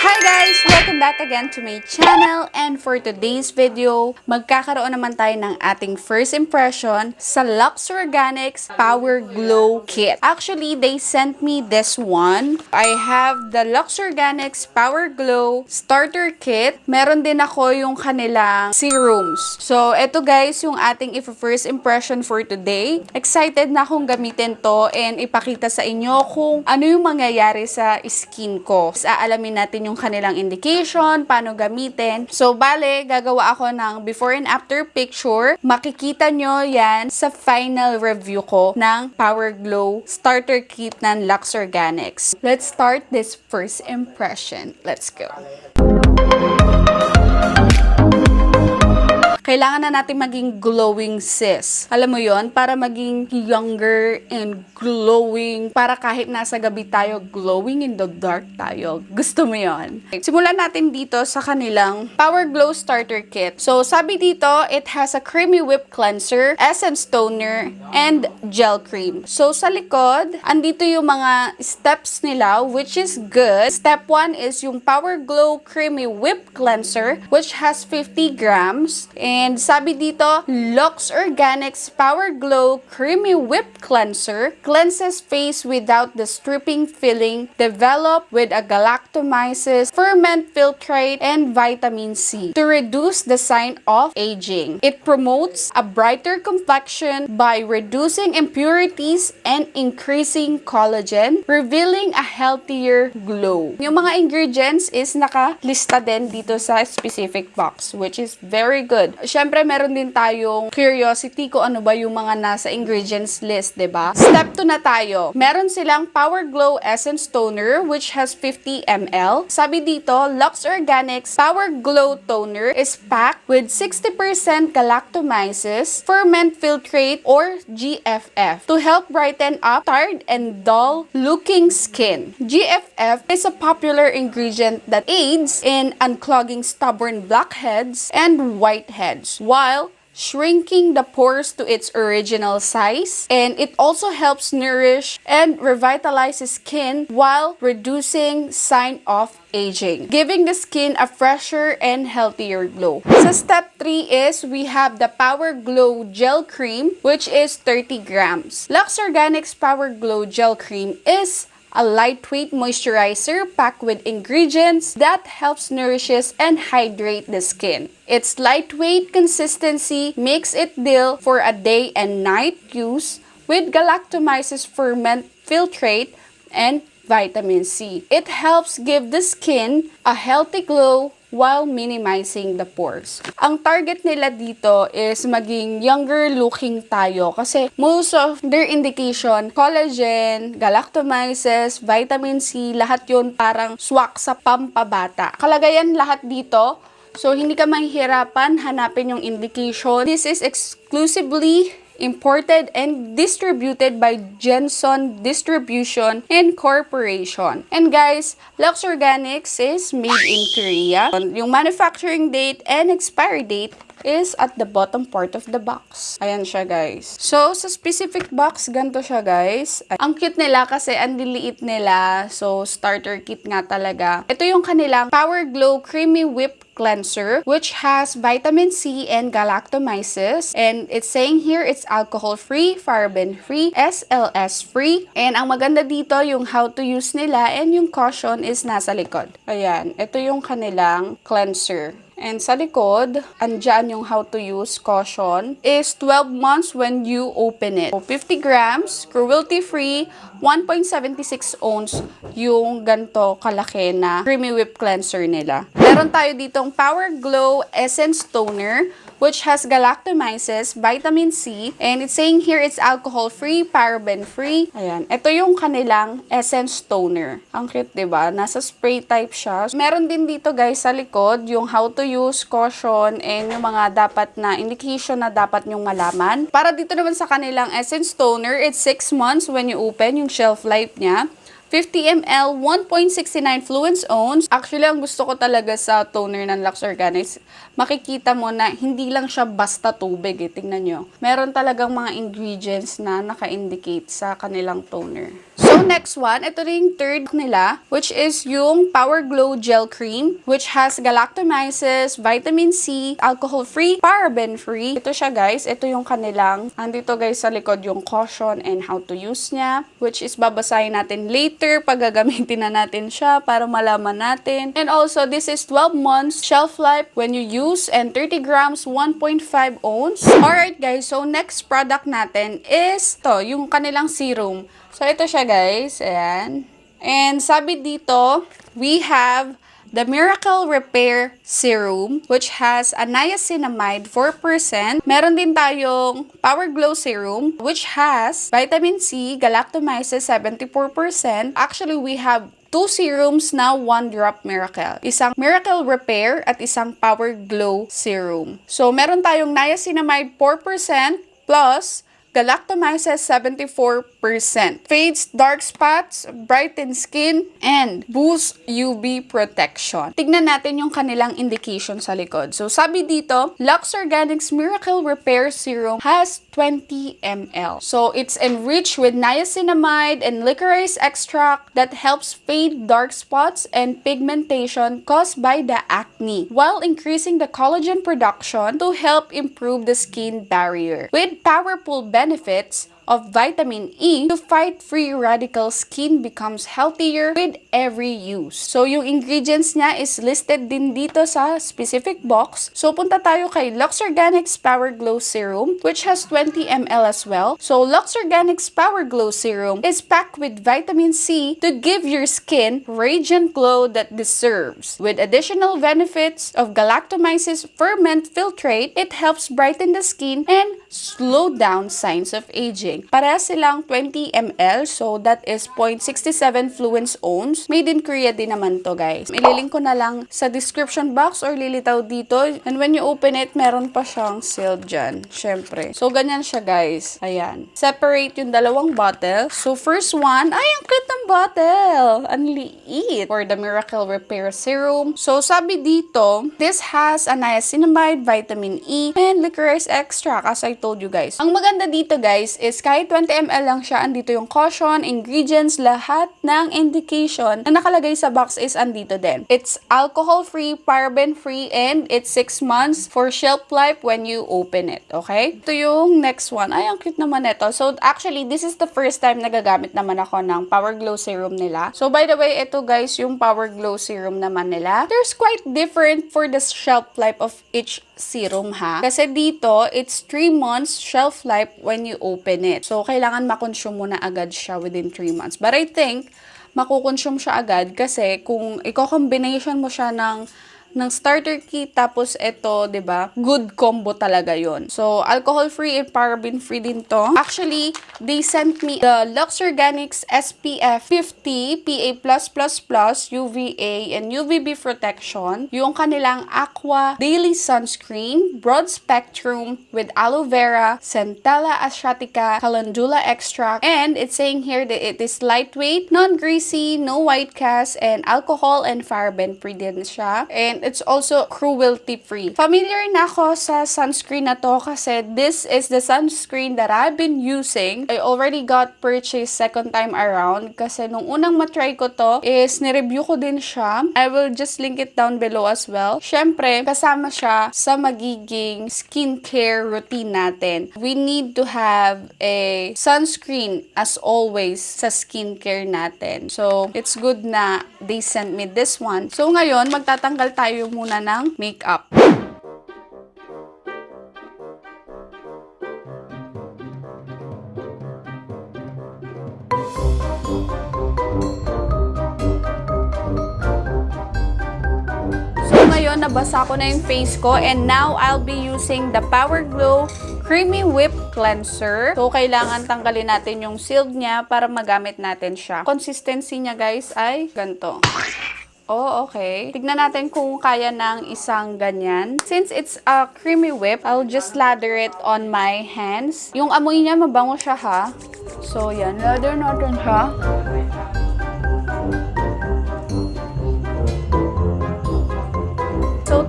Hi guys! Welcome back again to my channel and for today's video, magkakaroon naman tayo ng ating first impression sa Lux Organics Power Glow Kit. Actually, they sent me this one. I have the Lux Organics Power Glow Starter Kit. Meron din ako yung kanilang serums. So, eto guys, yung ating first impression for today. Excited na akong gamitin to and ipakita sa inyo kung ano yung mangyayari sa skin ko. Aalamin natin yung kanilang indication, paano gamitin. So, bale, gagawa ako ng before and after picture. Makikita nyo yan sa final review ko ng Power Glow Starter Kit ng Lux Organics. Let's start this first impression. Let's go. Kailangan na natin maging glowing sis. Alam mo yon para maging younger and glowing, para kahit nasa gabi tayo, glowing in the dark tayo. Gusto mo yon? Simulan natin dito sa kanilang Power Glow Starter Kit. So, sabi dito, it has a creamy whip cleanser, essence toner, and gel cream. So, sa likod, andito yung mga steps nila, which is good. Step 1 is yung Power Glow Creamy Whip Cleanser, which has 50 grams. And sabi dito, Lux Organics Power Glow Creamy Whip Cleanser cleanses face without the stripping filling developed with a galactomyces, ferment filtrate, and vitamin C to reduce the sign of aging. It promotes a brighter complexion by reducing impurities and increasing collagen, revealing a healthier glow. Yung mga ingredients is nakalista din dito sa specific box, which is very good. Siyempre, meron din tayong curiosity kung ano ba yung mga nasa ingredients list, ba? Step 2 na tayo. Meron silang Power Glow Essence Toner which has 50 ml. Sabi dito, Lux Organics Power Glow Toner is packed with 60% galactomyces, ferment filtrate or GFF to help brighten up tired and dull looking skin. GFF is a popular ingredient that aids in unclogging stubborn blackheads and whiteheads while shrinking the pores to its original size and it also helps nourish and revitalize skin while reducing sign of aging, giving the skin a fresher and healthier glow. So step 3 is we have the Power Glow Gel Cream which is 30 grams. Lux Organics Power Glow Gel Cream is a lightweight moisturizer packed with ingredients that helps nourishes and hydrate the skin. Its lightweight consistency makes it deal for a day and night use with galactomyces ferment filtrate and vitamin C. It helps give the skin a healthy glow while minimizing the pores. Ang target nila dito is maging younger looking tayo kasi most of their indication, collagen, galactomyces, vitamin C, lahat yun parang swak sa pampabata. Kalagayan lahat dito, so hindi ka mahihirapan hanapin yung indication. This is exclusively imported and distributed by Jenson Distribution Incorporation. And guys, Lux Organics is made in Korea. Yung manufacturing date and expiry date is at the bottom part of the box. Ayan siya, guys. So, sa specific box, ganito siya, guys. Ang cute nila kasi ang liliit nila. So, starter kit nga talaga. Ito yung kanilang Power Glow Creamy Whip cleanser which has vitamin C and galactomyces and it's saying here it's alcohol free, paraben free, SLS free and ang maganda dito yung how to use nila and yung caution is nasa likod. Ayan, ito yung kanilang cleanser. And sa likod, andyan yung how to use caution is 12 months when you open it. So, 50 grams, cruelty-free, 1.76 ounce yung ganto kalaki na creamy whip cleanser nila. Meron tayo ditong Power Glow Essence Toner which has galactomyces, vitamin C, and it's saying here it's alcohol-free, paraben-free. Ayan. Ito yung kanilang essence toner. Ang cute, ba diba? Nasa spray type siya. Meron din dito guys sa likod yung how to use, caution, and yung mga dapat na indication na dapat nyong malaman. Para dito naman sa kanilang essence toner, it's 6 months when you open yung shelf life niya. 50 ml, 1.69 fluence ounce. Actually, ang gusto ko talaga sa toner ng Lux Organics, makikita mo na hindi lang siya basta tubig eh. Tingnan nyo. Meron talagang mga ingredients na naka-indicate sa kanilang toner. So, next one, ito rin third nila, which is yung Power Glow Gel Cream, which has galactomyces, vitamin C, alcohol-free, paraben-free. Ito siya guys, ito yung kanilang, andito guys sa likod yung caution and how to use niya, which is babasahin natin later pag gagamitin na natin siya para malaman natin. And also, this is 12 months shelf life when you use and 30 grams, 1.5 ounce. Alright guys, so next product natin is to, yung kanilang serum. So, ito siya guys. Ayan. And sabi dito, we have the Miracle Repair Serum, which has a niacinamide 4%. Meron din tayong Power Glow Serum, which has vitamin C, galactomyces 74%. Actually, we have two serums na one drop miracle. Isang miracle repair at isang power glow serum. So, meron tayong niacinamide 4% plus galactomyces 74%, fades dark spots, brightens skin, and boosts UV protection. Tignan natin yung kanilang indication sa likod. So sabi dito, Lux Organics Miracle Repair Serum has 20 ml. So it's enriched with niacinamide and licorice extract that helps fade dark spots and pigmentation caused by the acne while increasing the collagen production to help improve the skin barrier. With powerful benefits benefits of vitamin E to fight free radical skin becomes healthier with every use. So, yung ingredients niya is listed din dito sa specific box. So, punta tayo kay Lux Organics Power Glow Serum which has 20 ml as well. So, Lux Organics Power Glow Serum is packed with vitamin C to give your skin radiant glow that deserves. With additional benefits of galactomyces ferment filtrate, it helps brighten the skin and slow down signs of aging. Para silang 20 ml, so that is 0.67 fluence ounce. Made in Korea din naman to guys. Ililink ko na lang sa description box or lilitaw dito. And when you open it, meron pa siyang sealed dyan. Syempre. So, ganyan siya guys. Ayan. Separate yung dalawang bottle. So, first one, ay, ang cute ng bottle. Ang liit. For the Miracle Repair Serum. So, sabi dito, this has a niacinamide, vitamin E, and licorice extract as I told you guys. Ang maganda dito guys is kahit 20 ml lang siya, andito yung caution, ingredients, lahat ng indication na nakalagay sa box is andito din. It's alcohol-free, paraben-free, and it's 6 months for shelf life when you open it. Okay? Ito yung next one. Ay, ang cute naman ito. So, actually, this is the first time nagagamit naman ako ng Power Glow Serum nila. So, by the way, ito guys, yung Power Glow Serum naman nila. There's quite different for the shelf life of each serum ha. Kasi dito, it's 3 months shelf life when you open it. So, kailangan makonsume mo na agad siya within 3 months. But I think, makukonsume siya agad kasi kung i-combination mo siya ng ng starter kit tapos ito, 'di ba? Good combo talaga 'yon. So, alcohol-free and paraben-free din 'to. Actually, they sent me the Lux Organics SPF 50 PA+++ UVA and UVB protection, yung kanilang Aqua Daily Sunscreen, broad spectrum with aloe vera, Centella asiatica, calendula extract, and it's saying here that it is lightweight, non-greasy, no white cast, and alcohol and paraben-free din siya. And it's also cruelty-free. Familiar na ako sa sunscreen na to kasi this is the sunscreen that I've been using. I already got purchased second time around kasi nung unang matry ko to is nireview ko din siya. I will just link it down below as well. Syempre, kasama siya sa magiging skincare routine natin. We need to have a sunscreen as always sa skincare natin. So, it's good na they sent me this one. So, ngayon, magtatanggal tayo muna ng makeup. Ngayon, nabasa ko na yung face ko and now I'll be using the Power Glow Creamy Whip Cleanser. So, kailangan tanggalin natin yung sealed niya para magamit natin siya. Consistency niya guys ay ganito. Oh, okay. Tignan natin kung kaya ng isang ganyan. Since it's a creamy whip, I'll just lather it on my hands. Yung amoy niya, mabango siya ha. So, yan. Lather natin siya.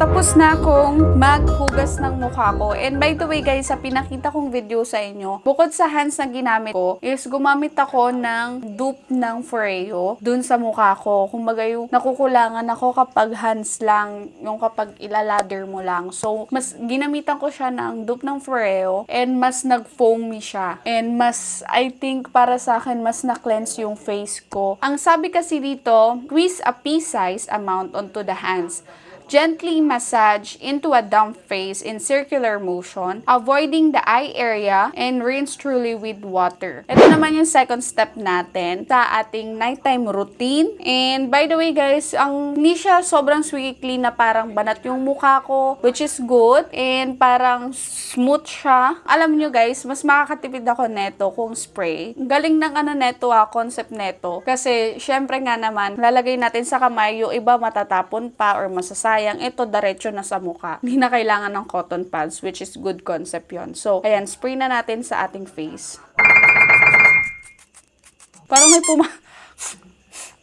Tapos na akong maghugas ng mukha ko. And by the way guys, sa pinakita kong video sa inyo, bukod sa hands na ginamit ko, is gumamit ako ng dupe ng Foreo dun sa mukha ko. Kumbaga yung nakukulangan ako kapag hands lang, yung kapag ilalather mo lang. So, mas ginamitan ko siya ng dupe ng Foreo and mas nag-foamy siya. And mas, I think para sa akin, mas na-cleanse yung face ko. Ang sabi kasi dito, squeeze a pea-sized amount onto the hands. Gently massage into a damp face in circular motion, avoiding the eye area and rinse truly with water. Ito naman yung second step natin sa ating nighttime routine. And by the way guys, ang hindi sobrang squeaky na parang banat yung mukha ko, which is good. And parang smooth siya. Alam nyo guys, mas makakatipid ako neto kung spray. Galing ng ano neto ah, concept neto. Kasi syempre nga naman, lalagay natin sa kamay, yung iba matatapon pa or masasayang. Ito, diretso na sa mukha. Hindi na kailangan ng cotton pads, which is good concept yon So, ayan, spray na natin sa ating face. Parang may puma...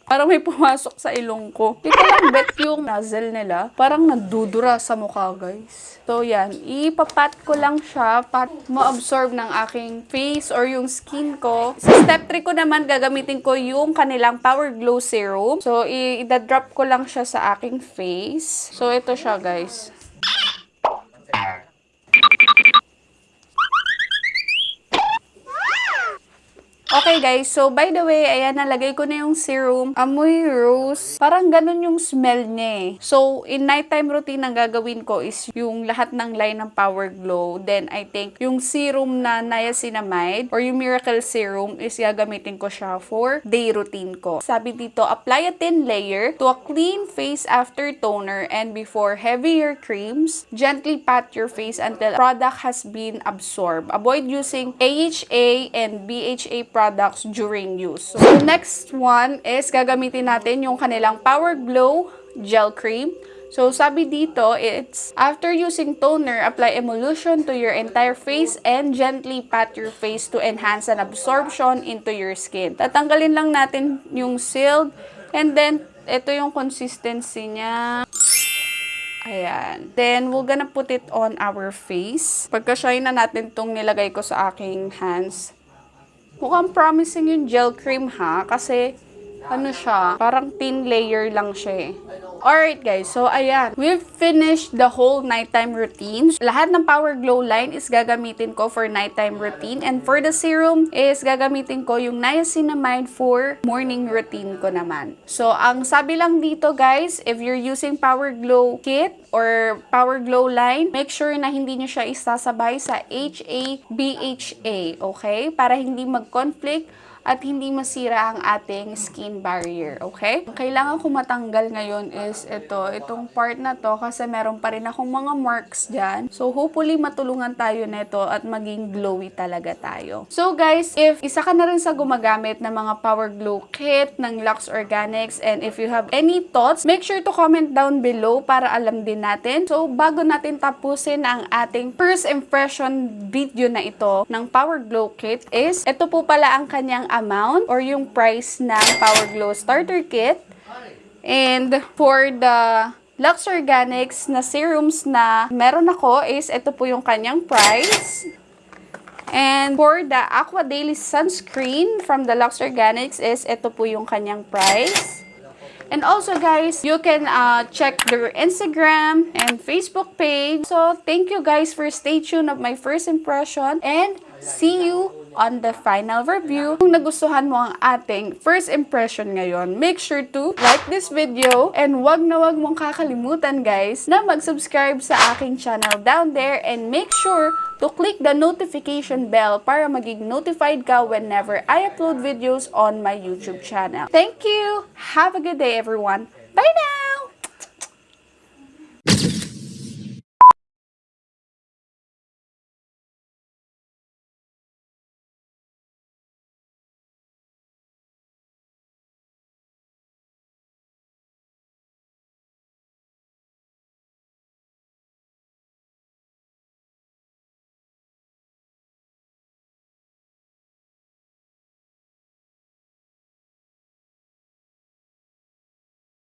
Parang may pumasok sa ilong ko. Hindi lang bet yung nozzle nila. Parang nadudura sa mukha, guys. So, yan. Ipapat ko lang siya para ma-absorb ng aking face or yung skin ko. Sa step 3 ko naman, gagamitin ko yung kanilang Power Glow Serum. So, i-drop ko lang siya sa aking face. So, ito siya, guys. Okay guys, so by the way, ayan, nalagay ko na yung serum. Amoy rose. Parang ganun yung smell niya eh. So, in nighttime routine, ang gagawin ko is yung lahat ng line ng Power Glow. Then, I think yung serum na niacinamide or yung Miracle Serum is gagamitin ko siya for day routine ko. Sabi dito, apply a thin layer to a clean face after toner and before heavier creams. Gently pat your face until product has been absorbed. Avoid using AHA and BHA products during use. So, next one is gagamitin natin yung kanilang Power Glow Gel Cream. So, sabi dito, it's after using toner, apply emulsion to your entire face and gently pat your face to enhance an absorption into your skin. Tatanggalin lang natin yung sealed and then ito yung consistency niya. Ayan. Then, we're gonna put it on our face. Pagka-shine na natin tong nilagay ko sa aking hands. Mukhang promising yung gel cream ha, kasi ano siya, parang thin layer lang siya eh. Alright guys, so ayan, we've finished the whole nighttime routine. Lahat ng Power Glow line is gagamitin ko for nighttime routine and for the serum is gagamitin ko yung niacinamide for morning routine ko naman. So, ang sabi lang dito guys, if you're using Power Glow kit or Power Glow line, make sure na hindi nyo siya isasabay sa HA-BHA, okay? Para hindi mag-conflict at hindi masira ang ating skin barrier, okay? Ang kailangan ko matanggal ngayon is ito, itong part na to kasi meron pa rin akong mga marks dyan. So, hopefully matulungan tayo neto at maging glowy talaga tayo. So, guys, if isa ka na rin sa gumagamit ng mga Power Glow Kit ng Lux Organics and if you have any thoughts, make sure to comment down below para alam din natin. So, bago natin tapusin ang ating first impression video na ito ng Power Glow Kit is, ito po pala ang kanyang amount or yung price ng Power Glow Starter Kit. And for the Lux Organics na serums na meron ako is ito po yung kanyang price. And for the Aqua Daily Sunscreen from the Lux Organics is ito po yung kanyang price. And also guys, you can uh, check their Instagram and Facebook page. So thank you guys for stay tuned of my first impression and see you on the final review. Kung nagustuhan mo ang ating first impression ngayon, make sure to like this video and wag na wag mong kakalimutan guys na mag-subscribe sa aking channel down there and make sure to click the notification bell para maging notified ka whenever I upload videos on my YouTube channel. Thank you! Have a good day everyone! Bye now!